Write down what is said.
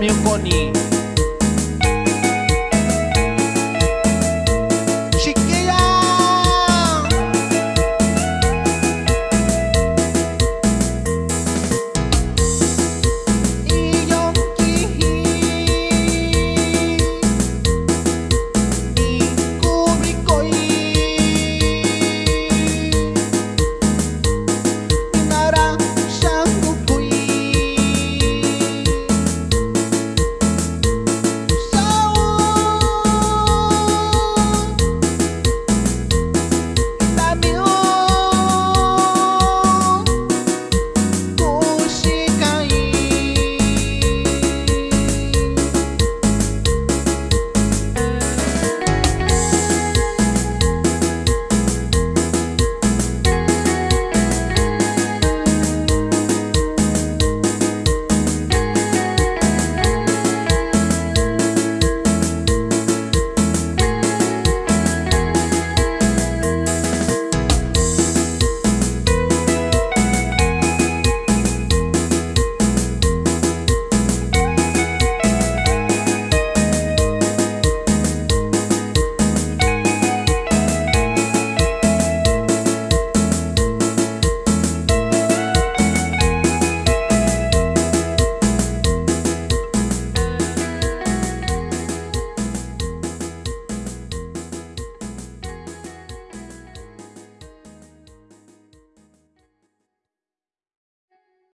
Mami Bonnie.